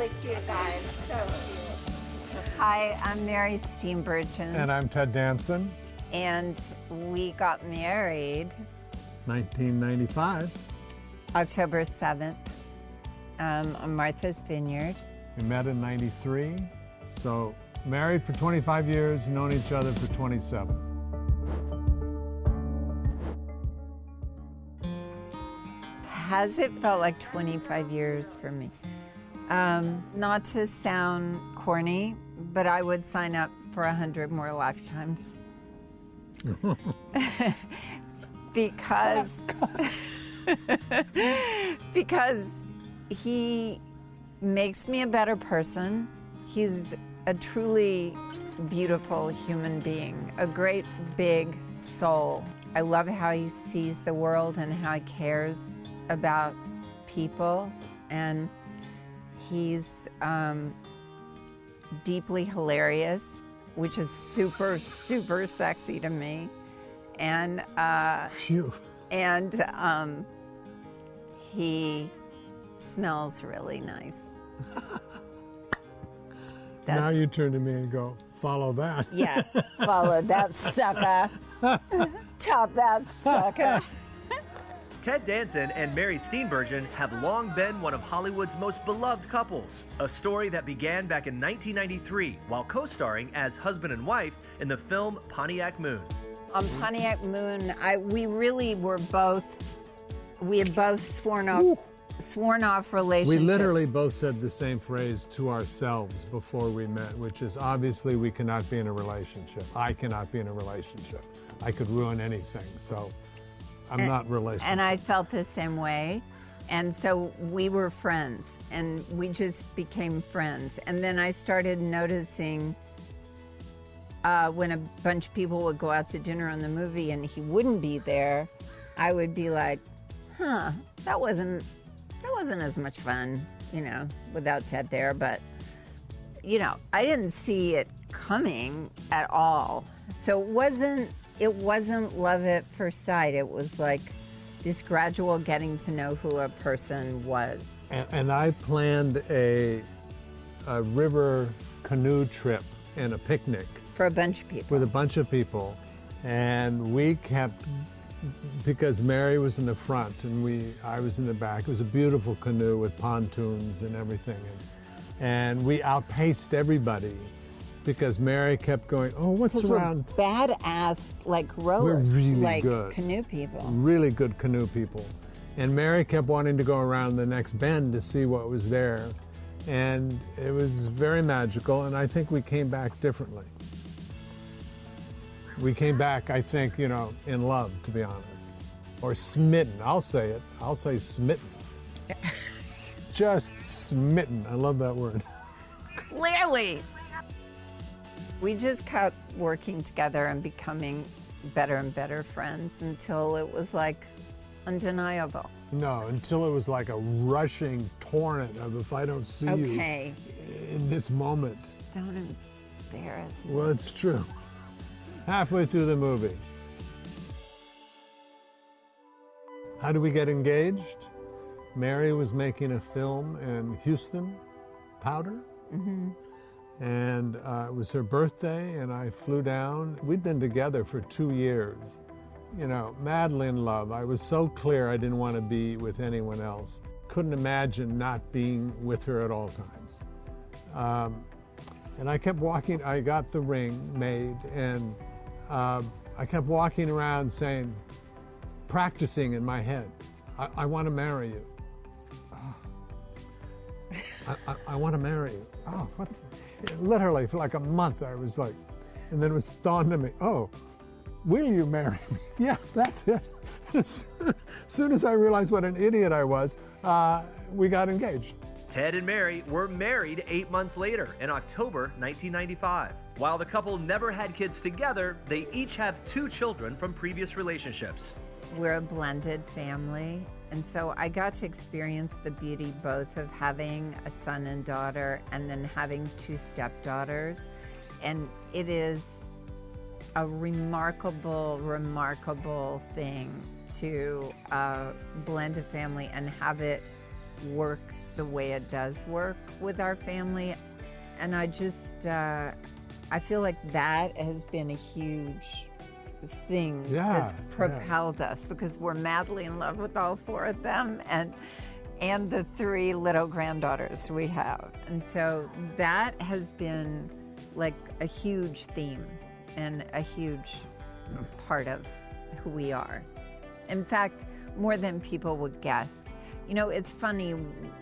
really cute guy. So cute. Hi, I'm Mary Steenburgen. And I'm Ted Danson. And we got married 1995. October 7th um, on Martha's Vineyard. We met in 93. So married for 25 years, known each other for 27. Has it felt like 25 years for me? Um, not to sound corny, but I would sign up for a 100 more lifetimes. because because he makes me a better person. He's a truly beautiful human being, a great big soul. I love how he sees the world and how he cares about people, and he's um, deeply hilarious, which is super, super sexy to me. And uh, Phew. and um, he smells really nice. now you turn to me and go, follow that. Yeah, follow that sucker. Top that sucker. Ted Danson and Mary Steenburgen have long been one of Hollywood's most beloved couples. A story that began back in 1993 while co starring as husband and wife in the film Pontiac Moon. On Pontiac Moon, I, we really were both, we had both sworn off, sworn off relationships. We literally both said the same phrase to ourselves before we met, which is obviously we cannot be in a relationship. I cannot be in a relationship. I could ruin anything. So I'm not relationship. And I felt the same way. And so we were friends and we just became friends. And then I started noticing uh, when a bunch of people would go out to dinner on the movie and he wouldn't be there, I would be like, huh, that wasn't that wasn't as much fun, you know, without Ted there. But you know, I didn't see it coming at all. So it wasn't it wasn't love at first sight. It was like this gradual getting to know who a person was. And, and I planned a, a river canoe trip and a picnic For a bunch of people. with a bunch of people. And we kept, because Mary was in the front and we, I was in the back. It was a beautiful canoe with pontoons and everything. And, and we outpaced everybody because Mary kept going, oh, what's Because we're around? badass like rowers. We're really like good. canoe people. really good canoe people. And Mary kept wanting to go around the next bend to see what was there. And it was very magical, and I think we came back differently. We came back, I think, you know, in love, to be honest. Or smitten. I'll say it. I'll say smitten. Just smitten. I love that word. Clearly. We just kept working together and becoming better and better friends until it was like undeniable. No, until it was like a rushing torrent of if I don't see Okay, you in this moment. don't embarrass me. Well, it's true. Halfway through the movie. How do we get engaged? Mary was making a film in Houston, Powder. Mm-hmm. And uh, it was her birthday, and I flew down. We'd been together for two years, you know, madly in love. I was so clear I didn't want to be with anyone else. Couldn't imagine not being with her at all times. Um, and I kept walking, I got the ring made, and uh, I kept walking around saying, practicing in my head, I, I want to marry you. Oh. I, I, I want to marry you. Oh, what's literally for like a month I was like, and then it was dawned on me, oh, will you marry me? Yeah, that's it. as soon as I realized what an idiot I was, uh, we got engaged. Ted and Mary were married eight months later in October 1995. While the couple never had kids together, they each have two children from previous relationships. We're a blended family. And so I got to experience the beauty both of having a son and daughter and then having two stepdaughters. And it is a remarkable, remarkable thing to uh, blend a family and have it work the way it does work with our family. And I just, uh, I feel like that has been a huge thing Yeah, that's propelled us because we're madly in love with all four of them and and the three little granddaughters we have. And so that has been like a huge theme and a huge part of who we are. In fact, more than people would guess. You know, it's funny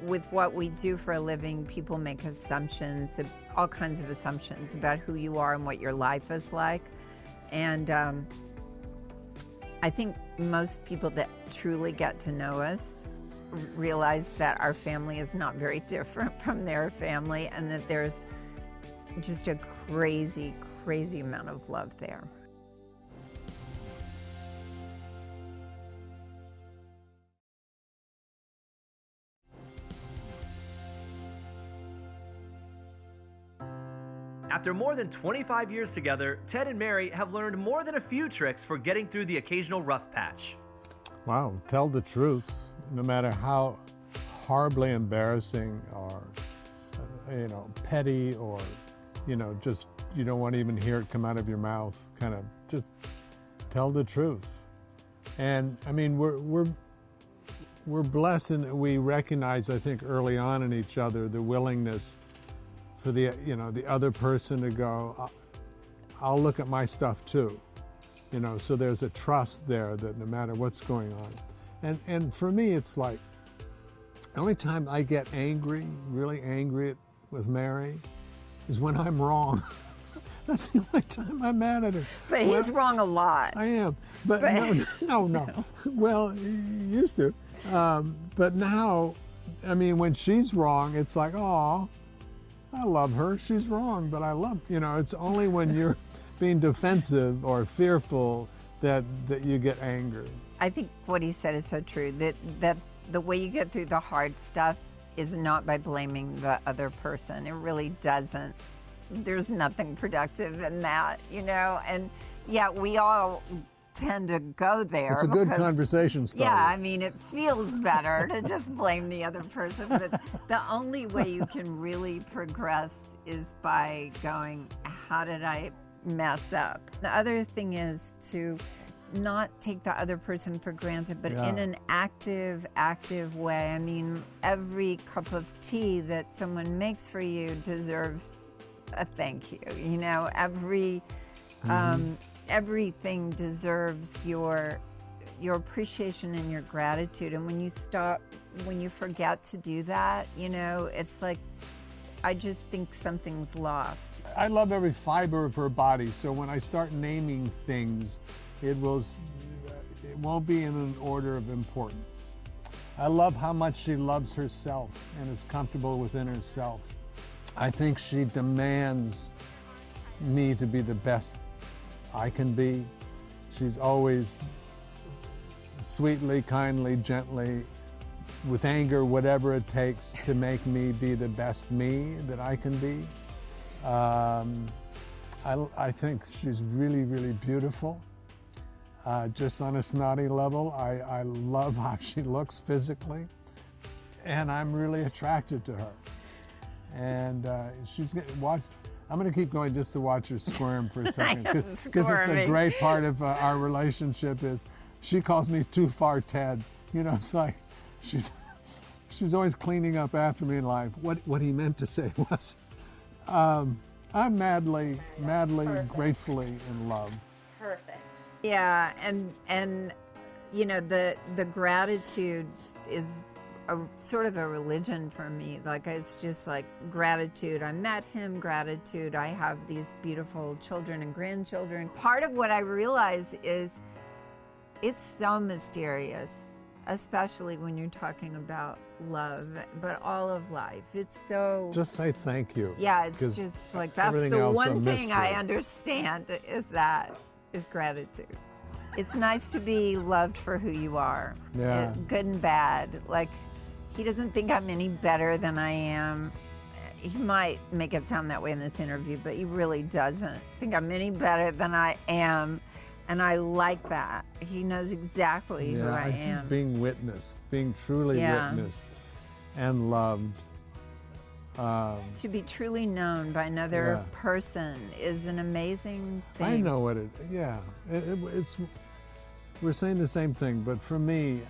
with what we do for a living, people make assumptions, all kinds of assumptions about who you are and what your life is like. And um, I think most people that truly get to know us realize that our family is not very different from their family and that there's just a crazy, crazy amount of love there. After more than 25 years together, Ted and Mary have learned more than a few tricks for getting through the occasional rough patch. Wow, tell the truth, no matter how horribly embarrassing or, uh, you know, petty or, you know, just you don't want to even hear it come out of your mouth. Kind of just tell the truth. And I mean, we're we're we're blessed in that we recognize, I think, early on in each other the willingness for the you know the other person to go. "I'll- look at my stuff too. You know so there's a trust there that no matter what's going on. And and for me it's like the only time i get angry really angry with mary is when i'm wrong. That's the only time i'm mad at her. But he's wrong a lot. i am. But, But- no no no well he used to. Um, but now i mean when she's wrong it's like oh I love her. She's wrong, but I love you know. It's only when you're being defensive or fearful that that you get angry. I think what he said is so true that that the way you get through the hard stuff is not by blaming the other person. It really doesn't. There's nothing productive in that, you know. And yeah, we all tend to go there. It's a good because- conversation starter. Yeah, I mean, it feels better to just blame the other person, but the only way you can really progress is by going, How did I mess up? The other thing is to not take the other person for granted, but in an active, active way. I mean, every cup of tea that someone makes for you deserves a thank you. You know, every um, everything deserves your your appreciation and your gratitude. And when you stop, when you forget to do that, you know, it's like I just think something's lost. I love every fiber of her body. So when I start naming things, it will it won't be in an order of importance. I love how much she loves herself and is comfortable within herself. I think she demands me to be the best I can be. She's always sweetly, kindly, gently, with anger, whatever it takes to make me be the best me that I can be. Um, I, I think she's really, really beautiful. Uh, just on a snotty level, I, I love how she looks physically, and I'm really attracted to her. And uh, she's gonna watch. I'm going to keep going just to watch her squirm for a second because it's a great part of uh, our relationship. Is she calls me too far Ted? You know, it's like she's she's always cleaning up after me in life. What what he meant to say was, um, I'm madly, madly, gratefully in love. Perfect. Yeah, and and you know the the gratitude is a sort of a religion for me. Like it's just like gratitude. I met him, gratitude. I have these beautiful children and grandchildren. Part of what I realize is it's so mysterious, especially when you're talking about love, but all of life. It's so Just say thank you. yeah, it's just like that's the one thing I understand is that is gratitude. It's nice to be loved for who you are, Yeah. good and bad. Like he doesn't think I'm any better than I am. He might make it sound that way in this interview, but he really doesn't think I'm any better than I am. And I like that. He knows exactly who I, I am. being witnessed, being truly Yeah. witnessed, and loved. Um, To be truly known by another Yeah. person is an amazing thing. I know what it. Yeah, it, it, it's. We're saying the same thing, but for me,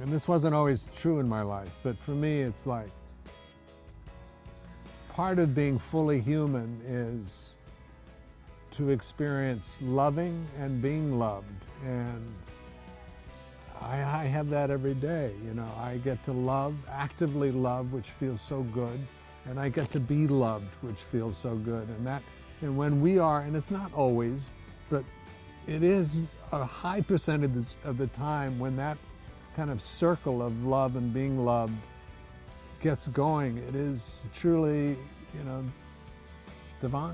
and this wasn't always true in my life, but for me, it's like part of being fully human is to experience loving and being loved, and I, I have that every day. You know, I get to love, actively love, which feels so good, and I get to be loved, which feels so good. And that, and when we are, and it's not always, but it is a high percentage of the time when that kind of circle of love and being loved gets going, it is truly, you know, divine.